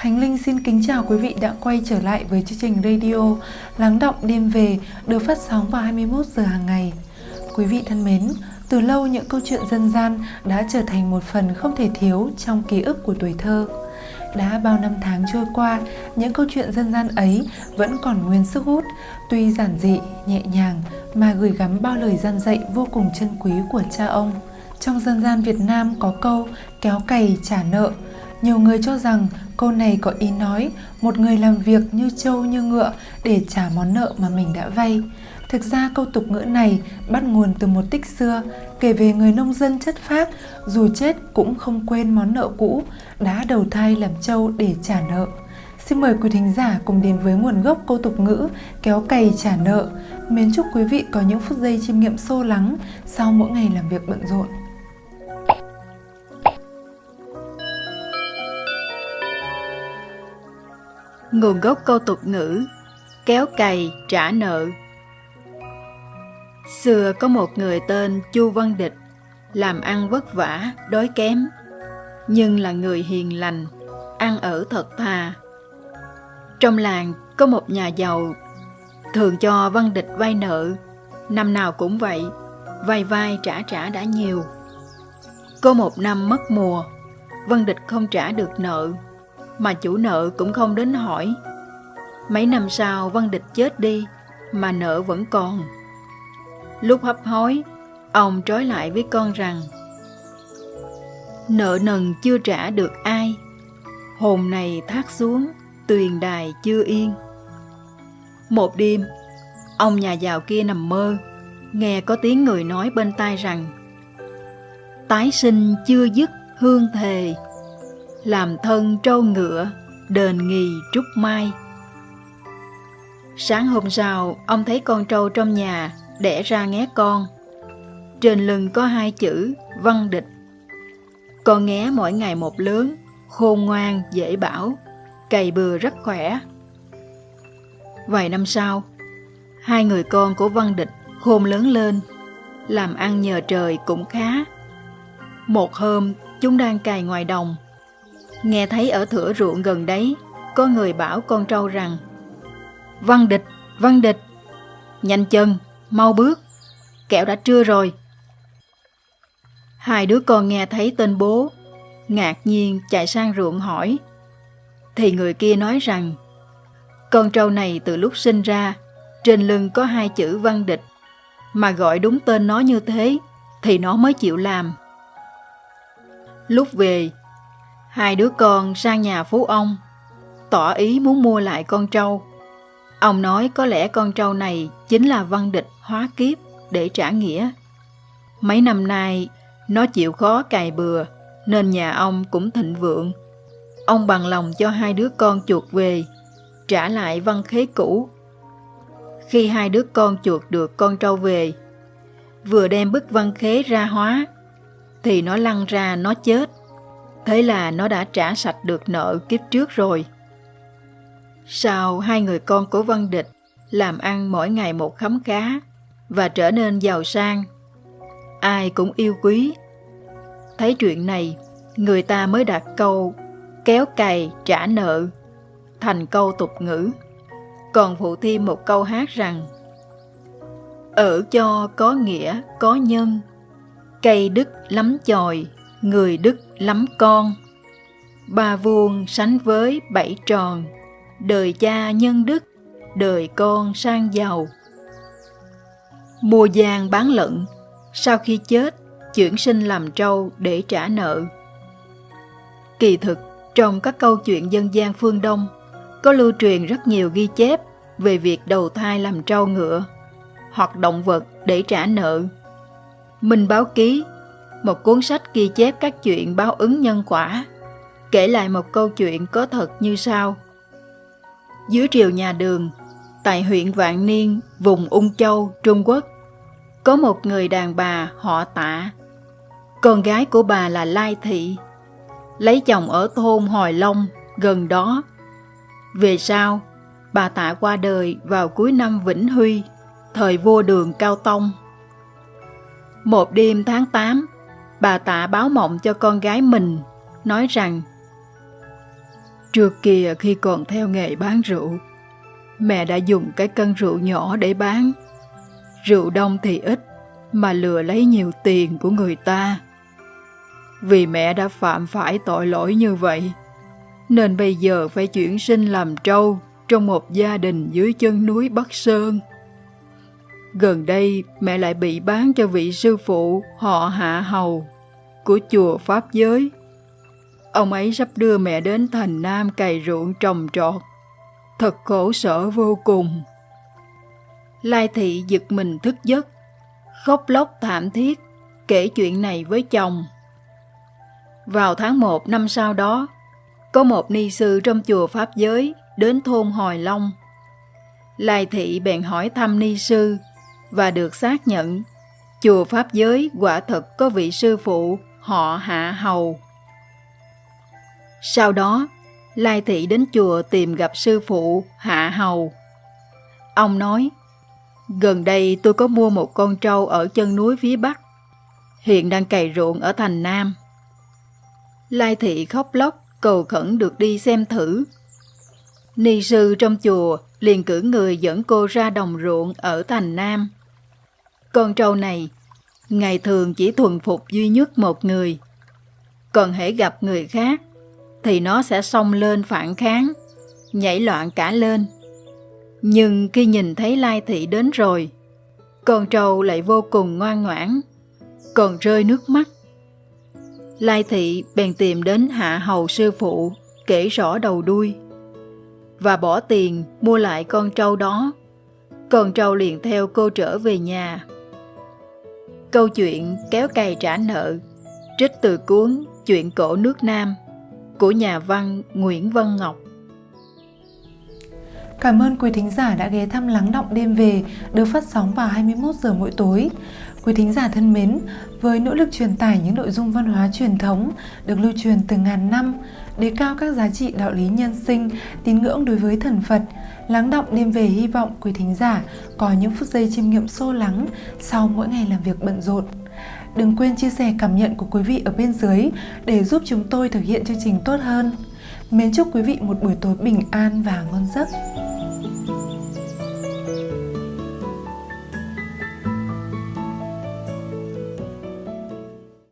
Khánh Linh xin kính chào quý vị đã quay trở lại với chương trình radio Lắng động đêm về được phát sóng vào 21 giờ hàng ngày. Quý vị thân mến, từ lâu những câu chuyện dân gian đã trở thành một phần không thể thiếu trong ký ức của tuổi thơ. Đã bao năm tháng trôi qua, những câu chuyện dân gian ấy vẫn còn nguyên sức hút, tuy giản dị, nhẹ nhàng mà gửi gắm bao lời gian dạy vô cùng chân quý của cha ông. Trong dân gian Việt Nam có câu kéo cày trả nợ. Nhiều người cho rằng câu này có ý nói, một người làm việc như trâu như ngựa để trả món nợ mà mình đã vay. Thực ra câu tục ngữ này bắt nguồn từ một tích xưa, kể về người nông dân chất phác, dù chết cũng không quên món nợ cũ, đã đầu thai làm trâu để trả nợ. Xin mời quý thính giả cùng đến với nguồn gốc câu tục ngữ kéo cày trả nợ. Mến chúc quý vị có những phút giây chiêm nghiệm sâu lắng sau mỗi ngày làm việc bận rộn. Nguồn gốc câu tục ngữ Kéo cày trả nợ. Xưa có một người tên Chu Văn Địch Làm ăn vất vả, đói kém Nhưng là người hiền lành Ăn ở thật thà. Trong làng có một nhà giàu Thường cho Văn Địch vay nợ Năm nào cũng vậy Vay vai trả trả đã nhiều. Có một năm mất mùa Văn Địch không trả được nợ mà chủ nợ cũng không đến hỏi. Mấy năm sau Văn Địch chết đi, mà nợ vẫn còn. Lúc hấp hối, ông trói lại với con rằng Nợ nần chưa trả được ai, hồn này thác xuống, tuyền đài chưa yên. Một đêm, ông nhà giàu kia nằm mơ, nghe có tiếng người nói bên tai rằng Tái sinh chưa dứt hương thề làm thân trâu ngựa, đền nghì trúc mai. Sáng hôm sau, ông thấy con trâu trong nhà đẻ ra nghé con. Trên lưng có hai chữ văn địch. Con nghé mỗi ngày một lớn, khôn ngoan, dễ bảo, cày bừa rất khỏe. Vài năm sau, hai người con của văn địch khôn lớn lên, làm ăn nhờ trời cũng khá. Một hôm, chúng đang cày ngoài đồng, Nghe thấy ở thửa ruộng gần đấy, có người bảo con trâu rằng Văn địch, văn địch, nhanh chân, mau bước, kẹo đã trưa rồi. Hai đứa con nghe thấy tên bố, ngạc nhiên chạy sang ruộng hỏi. Thì người kia nói rằng, con trâu này từ lúc sinh ra, trên lưng có hai chữ văn địch, mà gọi đúng tên nó như thế, thì nó mới chịu làm. Lúc về, Hai đứa con sang nhà phú ông, tỏ ý muốn mua lại con trâu. Ông nói có lẽ con trâu này chính là văn địch hóa kiếp để trả nghĩa. Mấy năm nay, nó chịu khó cày bừa, nên nhà ông cũng thịnh vượng. Ông bằng lòng cho hai đứa con chuột về, trả lại văn khế cũ. Khi hai đứa con chuột được con trâu về, vừa đem bức văn khế ra hóa, thì nó lăn ra nó chết. Thế là nó đã trả sạch được nợ kiếp trước rồi. Sau hai người con của Văn Địch làm ăn mỗi ngày một khấm khá và trở nên giàu sang. Ai cũng yêu quý. Thấy chuyện này, người ta mới đặt câu kéo cày trả nợ thành câu tục ngữ. Còn phụ thêm một câu hát rằng Ở cho có nghĩa, có nhân, cây đức lắm chòi, người đức lắm con. Ba vuông sánh với bảy tròn, đời cha nhân đức, đời con sang giàu. Mua giang bán lận, sau khi chết, chuyển sinh làm trâu để trả nợ. Kỳ thực, trong các câu chuyện dân gian phương Đông, có lưu truyền rất nhiều ghi chép về việc đầu thai làm trâu ngựa hoặc động vật để trả nợ. Minh báo ký một cuốn sách ghi chép các chuyện báo ứng nhân quả, kể lại một câu chuyện có thật như sau. Dưới triều nhà đường, tại huyện Vạn Niên, vùng Ung Châu, Trung Quốc, có một người đàn bà họ tạ. Con gái của bà là Lai Thị, lấy chồng ở thôn Hồi Long, gần đó. Về sau, bà tạ qua đời vào cuối năm Vĩnh Huy, thời vua đường Cao Tông. Một đêm tháng 8, bà tạ báo mộng cho con gái mình, nói rằng Trước kia khi còn theo nghề bán rượu, mẹ đã dùng cái cân rượu nhỏ để bán. Rượu đông thì ít, mà lừa lấy nhiều tiền của người ta. Vì mẹ đã phạm phải tội lỗi như vậy, nên bây giờ phải chuyển sinh làm trâu trong một gia đình dưới chân núi Bắc Sơn. Gần đây mẹ lại bị bán cho vị sư phụ họ Hạ Hầu của chùa Pháp Giới. Ông ấy sắp đưa mẹ đến thành Nam cày ruộng trồng trọt. Thật khổ sở vô cùng. Lai thị giật mình thức giấc, khóc lóc thảm thiết, kể chuyện này với chồng. Vào tháng 1 năm sau đó, có một ni sư trong chùa Pháp Giới đến thôn Hồi Long. Lai thị bèn hỏi thăm ni sư và được xác nhận chùa Pháp Giới quả thật có vị sư phụ họ Hạ Hầu. Sau đó, Lai Thị đến chùa tìm gặp sư phụ Hạ Hầu. Ông nói, gần đây tôi có mua một con trâu ở chân núi phía Bắc, hiện đang cày ruộng ở thành Nam. Lai Thị khóc lóc cầu khẩn được đi xem thử. Ni sư trong chùa liền cử người dẫn cô ra đồng ruộng ở thành Nam. Con trâu này, ngày thường chỉ thuần phục duy nhất một người. Còn hễ gặp người khác, thì nó sẽ xông lên phản kháng, nhảy loạn cả lên. Nhưng khi nhìn thấy Lai Thị đến rồi, con trâu lại vô cùng ngoan ngoãn, còn rơi nước mắt. Lai Thị bèn tìm đến hạ hầu sư phụ, kể rõ đầu đuôi, và bỏ tiền mua lại con trâu đó. Con trâu liền theo cô trở về nhà. Câu chuyện kéo cày trả nợ, trích từ cuốn Chuyện cổ nước Nam của nhà văn Nguyễn Văn Ngọc. Cảm ơn quý thính giả đã ghé thăm Lắng Động Đêm Về được phát sóng vào 21 giờ mỗi tối. Quý thính giả thân mến, với nỗ lực truyền tải những nội dung văn hóa truyền thống được lưu truyền từ ngàn năm, đề cao các giá trị đạo lý nhân sinh, tín ngưỡng đối với thần Phật, Lắng Động Đêm Về hy vọng quý thính giả có những phút giây chiêm nghiệm sâu lắng sau mỗi ngày làm việc bận rộn. Đừng quên chia sẻ cảm nhận của quý vị ở bên dưới để giúp chúng tôi thực hiện chương trình tốt hơn. Mến chúc quý vị một buổi tối bình an và ngon giấc.